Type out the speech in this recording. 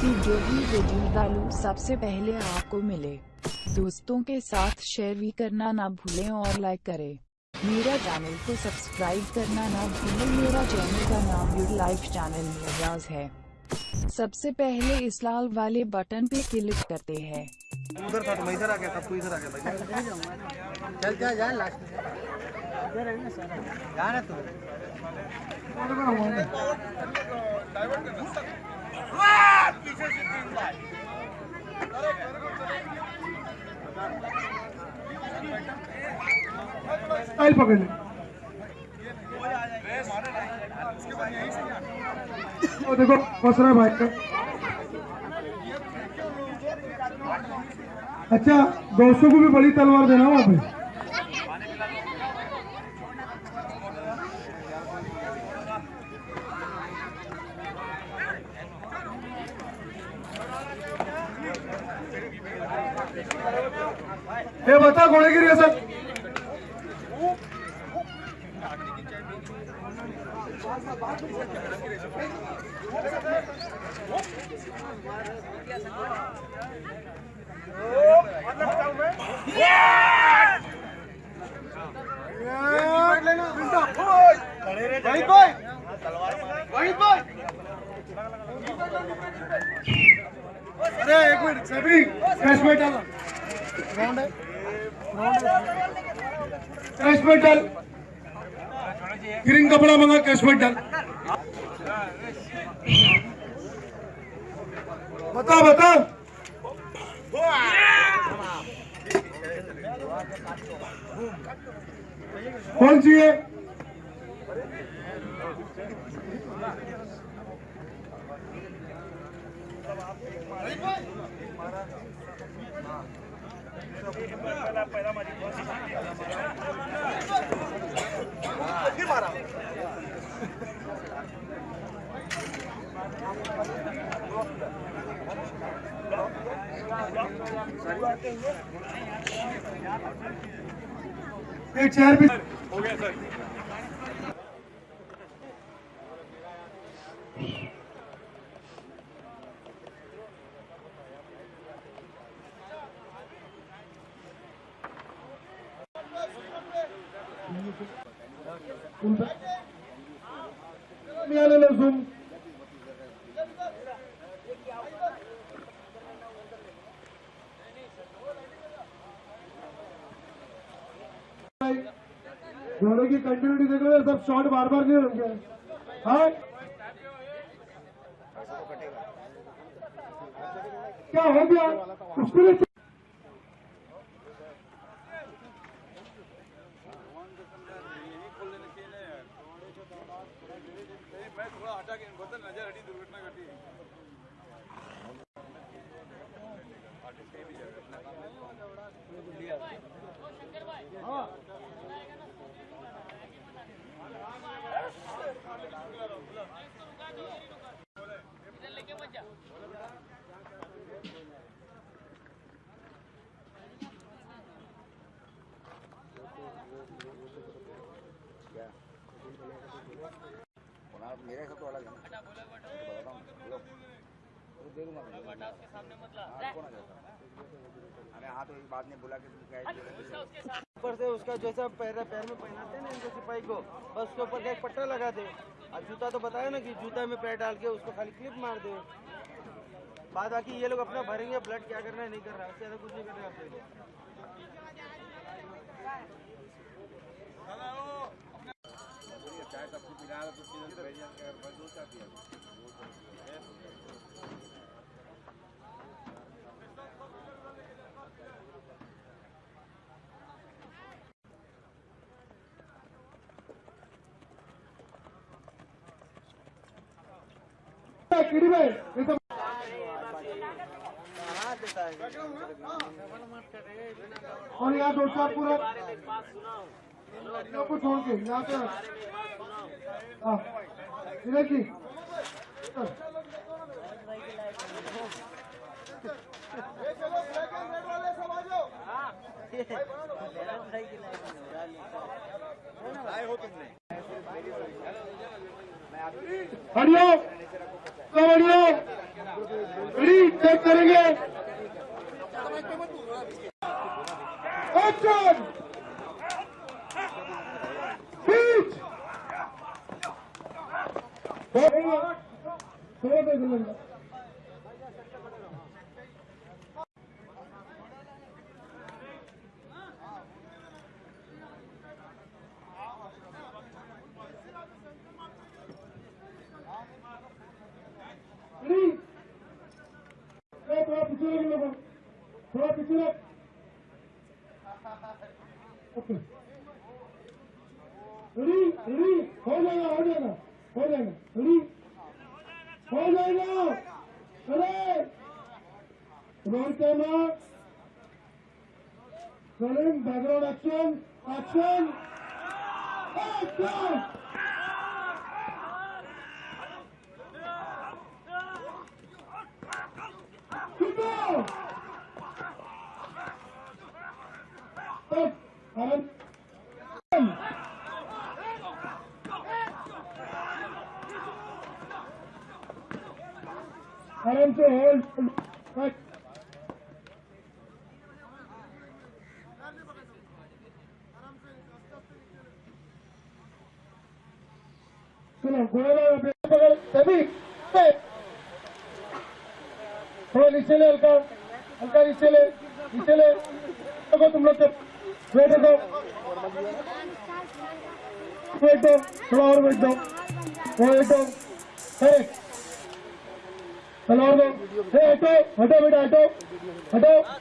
कि जो भी वीडियो डालूं सबसे पहले आपको मिले। दोस्तों के साथ शेयर भी करना ना भूलें और लाइक करें। मेरा चैनल को सब्सक्राइब करना ना भूलें। मेरा चैनल का नाम योर लाइफ चैनल मिराज है। सबसे पहले इस लाल वाले बटन पे क्लिक करते हैं। उधर था तो मैं इधर आ गया था तू इधर आ गया भाई। चल जा जा लास्ट में। इधर है ना सारा। जा ना तू। स्टाइल पकड़ ले। ओ देखो, फंस रहा है भाई का। अच्छा दोस्तों को भी बड़ी तलवार देना वहाँ पे। ये बता घोड़े की रियासत अरे एक मिनट सभी कैश है कैश ग्रीन कपड़ा मंगा कैश में डाल बता बता. कौन सी है? एक चेयर भी मिळालेलं घोड़े की कंटिन्यूटी देख रहे हो सब शॉट बार बार नहीं होंगे हाँ क्या हो गया उसको मैं थोड़ा हटा के बदल तो नज़र हटी दुर्घटना घटी। भी मेरे से तो अलग है। ना बताता हूँ। बोलो। तो दे दूँगा मैं। हाँ, कौन आ जाता अरे हाँ तो एक बात नहीं बोला कि है ऊपर से उसका जैसा पैर पैर में पहनाते हैं ना इनके सिपाही को बस उसके ऊपर का एक पट्टा लगा दे। और जूता तो बताया ना कि जूता में पैर डाल के उसको खाली क्लिप मार दे। बाद बाकी ये लोग अपना भरेंगे ब्लड क्या करना है नहीं कर रहा है ज़्यादा कुछ नहीं कर रहे आप लोग चाय सबको पिला रहा तो फिर भेज कर बस दो चाय पिया किडी है और यहाँ दो चार पूरा को छोड़ के यहाँ पे हाँ। विनय जी हरिओ सब हरिओ रेडी चेक करेंगे एक्शन स्पीच थोड़ा देख लेंगे थोड़ा पीछे लग ओके रेडी रेडी हो जाएगा हो जाएगा हो जाएगा रेडी हो जाएगा अरे roll camera rolling background action action action Adelante, él. Wait दो वेट थोड़ा और वेट दो दो हटो हटो बेटा हटो हटो